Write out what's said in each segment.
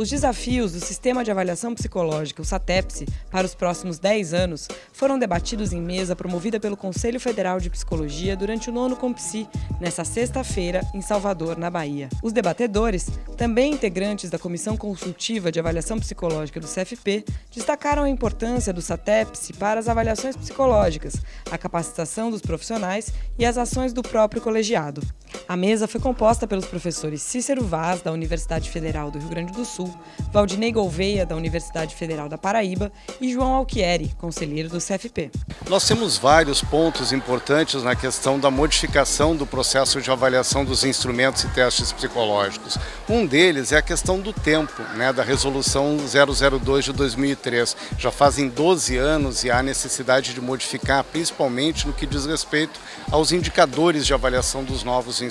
Os desafios do Sistema de Avaliação Psicológica, o SATEPSI, para os próximos 10 anos foram debatidos em mesa promovida pelo Conselho Federal de Psicologia durante o nono Compsi, nesta sexta-feira, em Salvador, na Bahia. Os debatedores, também integrantes da Comissão Consultiva de Avaliação Psicológica do CFP, destacaram a importância do SATEPSI para as avaliações psicológicas, a capacitação dos profissionais e as ações do próprio colegiado. A mesa foi composta pelos professores Cícero Vaz, da Universidade Federal do Rio Grande do Sul, Valdinei Gouveia, da Universidade Federal da Paraíba e João Alquieri, conselheiro do CFP. Nós temos vários pontos importantes na questão da modificação do processo de avaliação dos instrumentos e testes psicológicos. Um deles é a questão do tempo, né, da resolução 002 de 2003. Já fazem 12 anos e há necessidade de modificar, principalmente no que diz respeito aos indicadores de avaliação dos novos instrumentos.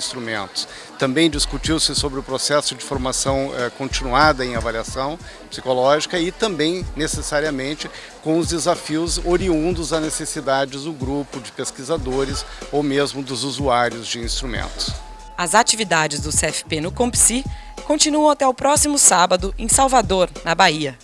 Também discutiu-se sobre o processo de formação eh, continuada em avaliação psicológica e também, necessariamente, com os desafios oriundos a necessidades do grupo de pesquisadores ou mesmo dos usuários de instrumentos. As atividades do CFP no Compsi continuam até o próximo sábado em Salvador, na Bahia.